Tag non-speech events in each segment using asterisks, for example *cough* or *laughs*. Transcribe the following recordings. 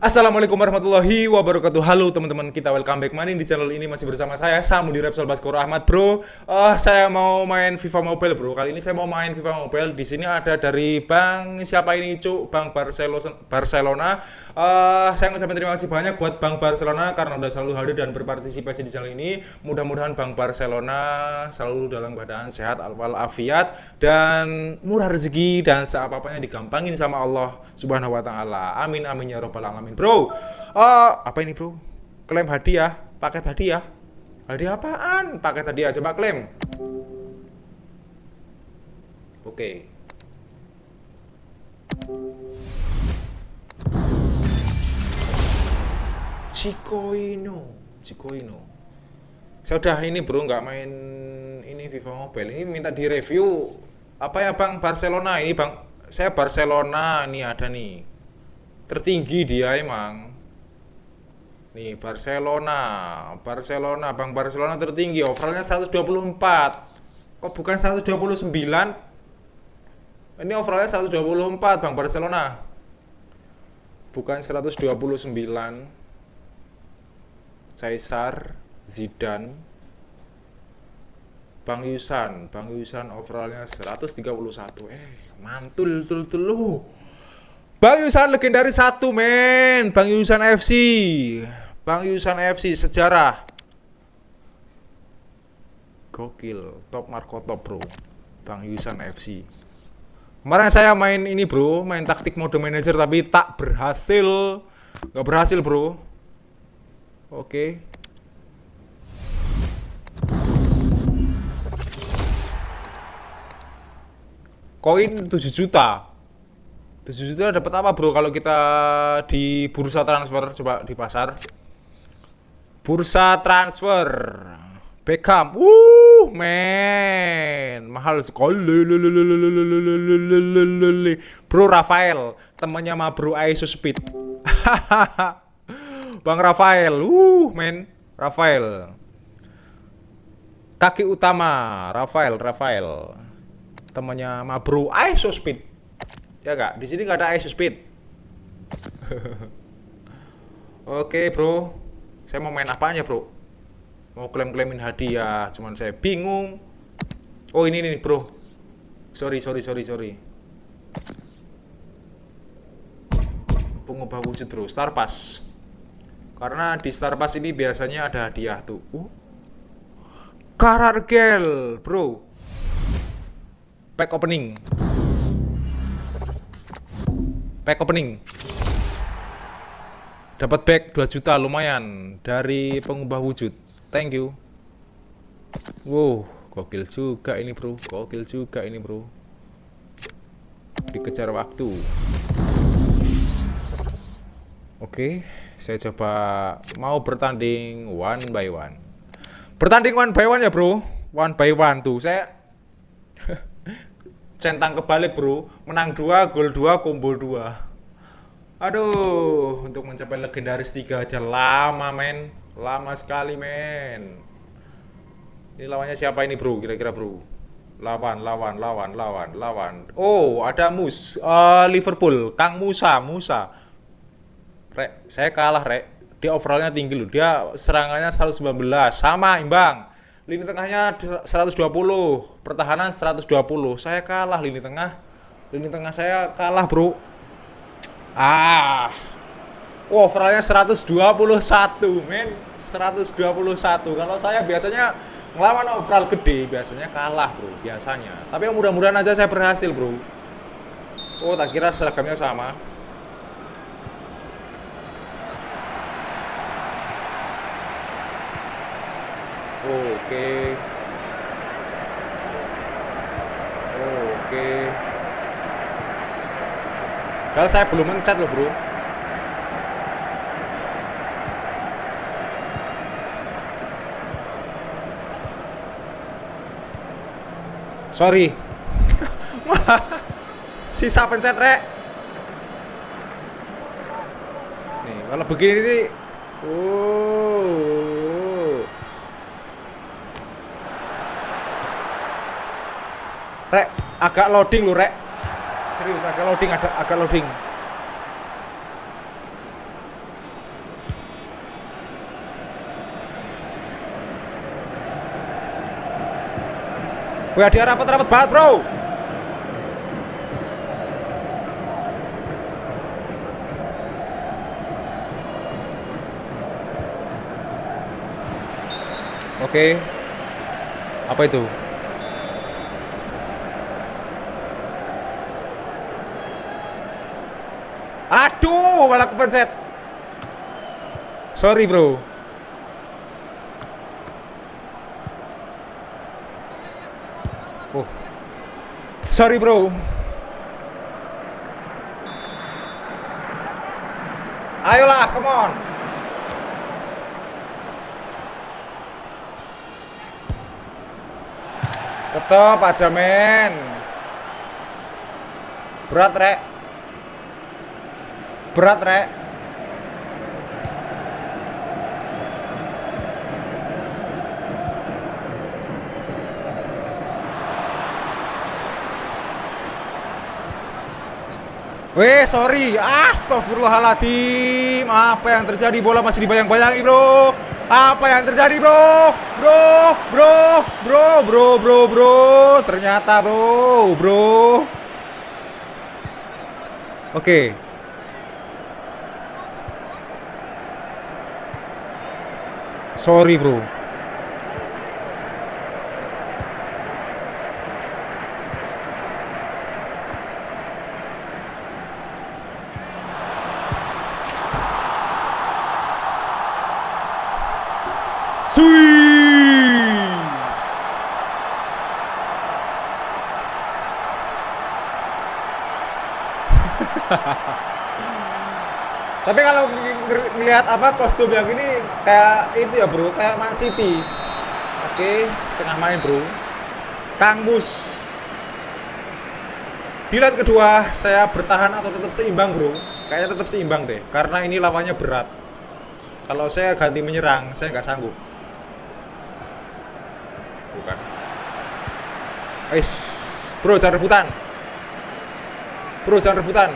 Assalamualaikum warahmatullahi wabarakatuh. Halo teman-teman kita welcome back. Maning di channel ini masih bersama saya Samu di Repsol Baskoro Ahmad bro. Uh, Saya mau main FIFA Mobile bro. Kali ini saya mau main FIFA Mobile. Di sini ada dari Bang siapa ini cuk? Bang Barcelona. Uh, Saya ngucapin terima kasih banyak buat Bang Barcelona Karena udah selalu hadir dan berpartisipasi di channel ini. Mudah-mudahan Bang Barcelona selalu dalam keadaan sehat walafiat Dan murah rezeki dan seapa-apanya digampangin sama Allah Subhanahu wa taala. Amin amin ya robbal alamin amin bro uh, apa ini bro? Klaim hadiah paket hadiah hadiah apaan? Paket hadiah coba klaim. Oke. Okay. Cikoino. Cikoino. Saya udah ini bro nggak main ini FIFA Mobile. Ini minta di review apa ya bang? Barcelona ini bang. Saya Barcelona ini ada nih tertinggi dia emang. Nih Barcelona. Barcelona Bang Barcelona tertinggi. Overallnya 124 kok bukan 129 ini overallnya 124 Bang Barcelona. Bukan 129 Caesar Zidane. Bang Yusan. Bang Yusan overallnya 131 eh mantul tul tul lu Bang Yusan legendaris satu men. Bang Yusan FC Bang Yusan FC sejarah. Gokil Top Marco top bro. Bang Yusan FC Kemarin saya main ini bro Main taktik mode manager tapi tak berhasil. Gak berhasil bro. Oke. Koin 7 juta 7 juta dapat apa bro? Kalau kita di bursa transfer coba di pasar. Bursa transfer. Beckham. Uh men. Mahal sekali. Bro Rafael temannya sama bro Aiso Speed. *laughs* Bang Rafael. Uh men. Rafael. Kaki utama. Rafael Rafael. Temannya sama bro Aiso Speed Ya kak, di sini nggak ada ice speed. *laughs* Oke bro, saya mau main apanya bro? Mau klaim-klaimin hadiah, cuman saya bingung. Oh ini nih bro. Sorry sorry sorry sorry. Pengubah wujud bro, Star Pass. Karena di Star Pass ini biasanya ada hadiah tuh. Uh. Karargel, bro. Pack opening pack opening. Dapat bag 2 juta lumayan. Dari pengubah wujud. Thank you. Wow gokil juga ini bro. Gokil juga ini bro. Dikejar waktu. Oke saya coba mau bertanding one by one. Bertanding one by one ya bro. One by one tuh. Saya centang kebalik bro. Menang dua gol dua combo dua. Aduh untuk mencapai legendaris tiga aja lama men. Lama sekali men. Ini lawannya siapa ini bro? Kira-kira bro. Lawan lawan lawan lawan lawan. Oh ada Mus uh, Liverpool. Kang Musa Musa. Rek, saya kalah Rek. Dia overallnya tinggi loh. Dia serangannya 119 sama imbang lini tengahnya 120 pertahanan 120 saya kalah lini tengah. Lini tengah saya kalah bro. Ah. Wow overallnya 121 men. 121 kalau saya biasanya ngelawan overall gede biasanya kalah bro biasanya. Tapi mudah-mudahan aja saya berhasil bro. Oh tak kira seragamnya sama oke. Oke. Kalau saya belum mencet loh bro. Sorry. *laughs* Sisa pencet rek. Nih kalau begini nih oh Rek, agak loading lu, Rek. Serius, agak loading, ada agak loading. Wah, dia rapat-rapat banget, Bro. Oke. Okay. Apa itu? Malah kepencet. Sorry, bro. Oh. Sorry, bro. Ayolah, come on. Tetap aja, men. Berat, Rek. Berat, Rek. Weh, sorry. Astagfirullahaladzim. Apa yang terjadi? Bola masih dibayang-bayangi, bro. Apa yang terjadi, bro? Bro, bro, bro, bro, bro, bro. Ternyata, bro, bro. Oke. Okay. Sorry bro Sui. *laughs* Tapi kalau melihat apa kostum yang ini kayak itu ya bro, kayak Man City. Oke, setengah main bro. Kang Mus. Di kedua saya bertahan atau tetap seimbang bro. Kayaknya tetap seimbang deh, karena ini lawannya berat. Kalau saya ganti menyerang, saya nggak sanggup. Bukan. Wis, bro jangan rebutan. Bro jangan rebutan.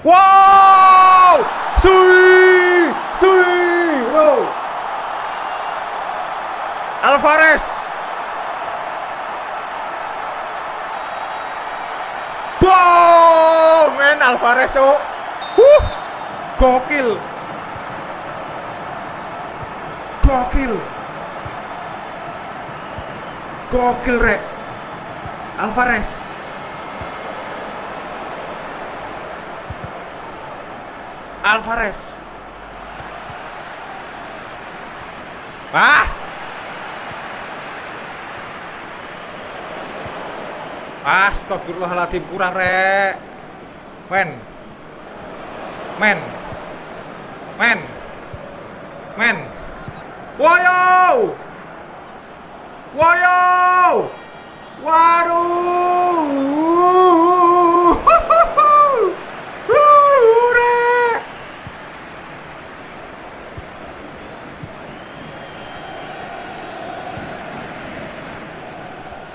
Wow! Sui! Sui! Wow! Alvarez! Wow! Men Alvarez, cok. Huh! Gokil. Gokil. Gokil, Rek. Alvarez. Alvarez. Ah! Astagfirullahaladzim kurang rek. Men. Men. Men. Men. Woyo! Woyo! Waduh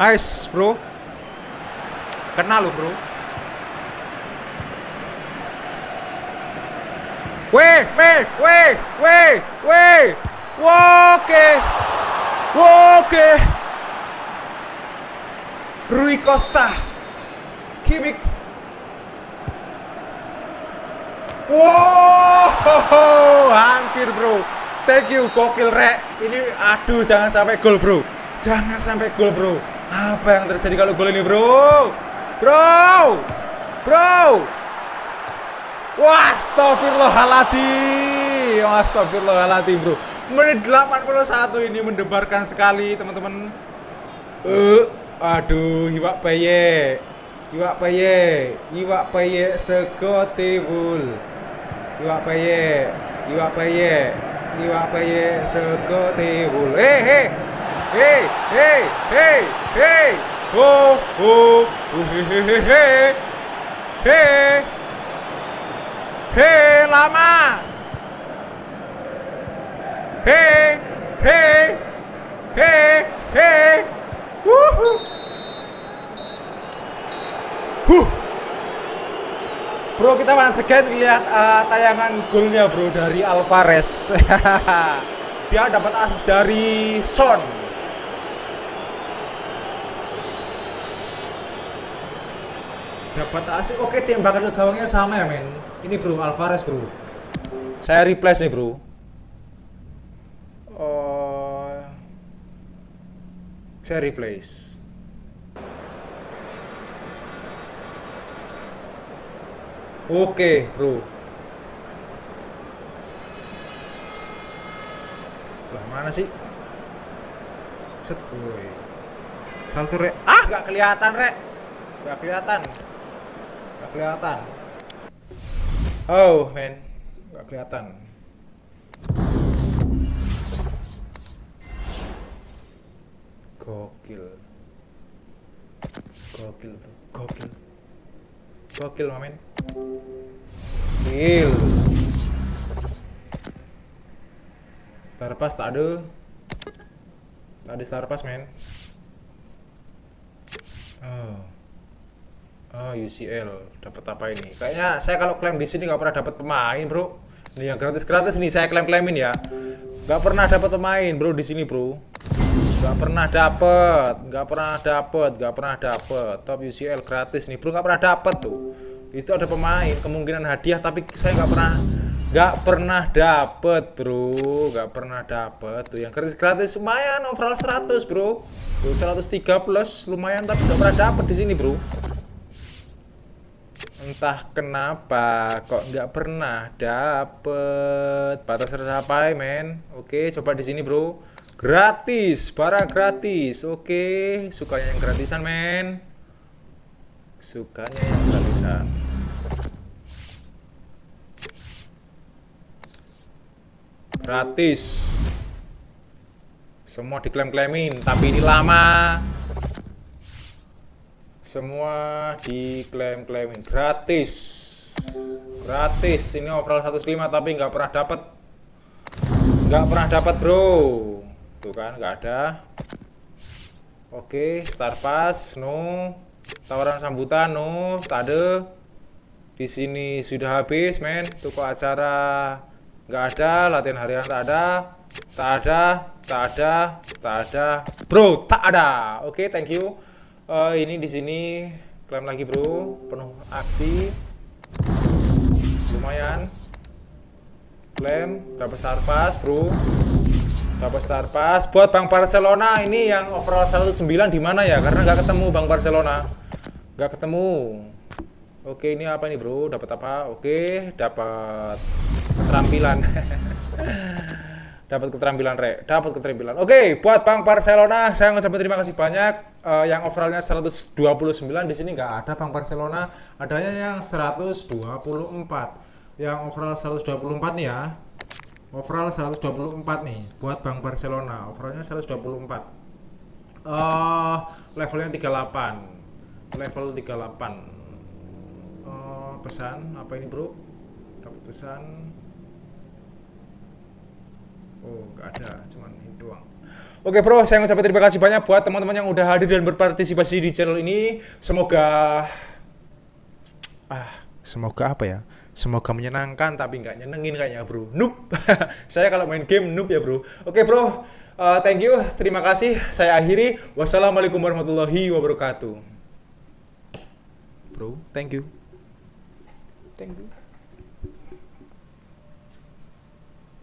Nice, bro. Kenal lo, bro. Weh, weh, weh, weh, weh. Oke. Oke. Rui Costa. Kimik. Wow, hampir bro. Thank you, gokil rek. Ini aduh jangan sampai gol bro. Jangan sampai gol bro. Apa yang terjadi kalau gol ini, bro? Bro! Bro! Wah, astagfirullahaladzim. Astagfirullahaladzim, bro. Menit 81 ini mendebarkan sekali, teman-teman. Eh, uh, aduh, iwak paye. Iwak paye. Iwak paye sego tibul. Iwak paye. Iwak paye. Iwak paye sego tibul. Eh, hey, hey. Hey, hey, hey, hey. Oh, oh, oh, hey, hey, lama. Hey, hey, hey, hey. Woohoo. Huh. Bro, kita once again lihat uh, tayangan golnya bro dari Alvarez. *laughs* Dia dapat assist dari Son. Dapat assist. Oke, tembakan ke gawangnya sama ya, men. Ini bro, Alvarez bro. Saya replace nih bro. Oh, saya replace. Oke, bro. Lah mana sih? Set, woi. Salto rek. Ah, nggak kelihatan, rek. Nggak kelihatan. Kelihatan. Oh, men. Nggak kelihatan. Gokil. Gokil, bro. Gokil. Gokil, mamen. Gokil. Star pass tak ada. Tak ada star pass, men. Oh. Oh, UCL. Dapat apa ini? Kayaknya saya kalau klaim di sini nggak pernah dapat pemain, Bro. Ini yang gratis-gratis nih saya klaim-klaimin ya. Nggak pernah dapat pemain, Bro, di sini, Bro. Nggak pernah dapet, nggak pernah dapet, nggak pernah dapet. Top UCL gratis nih, Bro. Nggak pernah dapet tuh. Itu ada pemain, kemungkinan hadiah tapi saya nggak pernah nggak pernah dapet bro nggak pernah dapet tuh yang gratis gratis lumayan overall 100 bro tuh 103 plus lumayan tapi nggak pernah dapet di sini bro entah kenapa kok nggak pernah dapet. Batas tercapai men? Oke coba di sini bro. Gratis barang gratis. Oke sukanya yang gratisan men. Sukanya yang gratisan. Gratis. Semua diklaim-klaimin tapi ini lama semua diklaim-klaimin. Gratis. Gratis. Ini overall 105 tapi nggak pernah dapat nggak pernah dapat bro. Tuh kan nggak ada. Oke star pass no. Tawaran sambutan no. Tak ada di sini sudah habis men. Toko acara nggak ada latihan harian tak ada. Tak ada tak ada tak ada. Bro tak ada. Oke thank you uh, ini di sini klaim lagi bro. Penuh aksi. Lumayan. Klaim dapat star pass bro. Dapat star pass. Buat Bang Barcelona ini yang overall 109 di mana ya? Karena nggak ketemu Bang Barcelona. Nggak ketemu. Oke ini apa nih bro? Dapat apa? Oke dapat keterampilan *laughs* dapat keterampilan rek. Dapat keterampilan. Oke buat Bang Barcelona saya ngucapin terima kasih banyak. Uh, yang overallnya 129 di sini nggak ada Bang Barcelona. Adanya yang 124 yang overall 124 nih ya. Overall 124 nih buat Bang Barcelona. Overallnya 124 uh, levelnya 38 level 38 uh, pesan apa ini bro? Dapat pesan Oh, nggak ada, cuman ini doang. Oke bro, saya ngucapin terima kasih banyak buat teman-teman yang udah hadir dan berpartisipasi di channel ini. Semoga ah, semoga apa ya? Semoga menyenangkan tapi nggak nyenengin kayaknya bro. Noob. *laughs* saya kalau main game noob ya bro. Oke bro, uh, thank you, terima kasih. Saya akhiri. Wassalamualaikum warahmatullahi wabarakatuh. Bro, thank you. Thank you.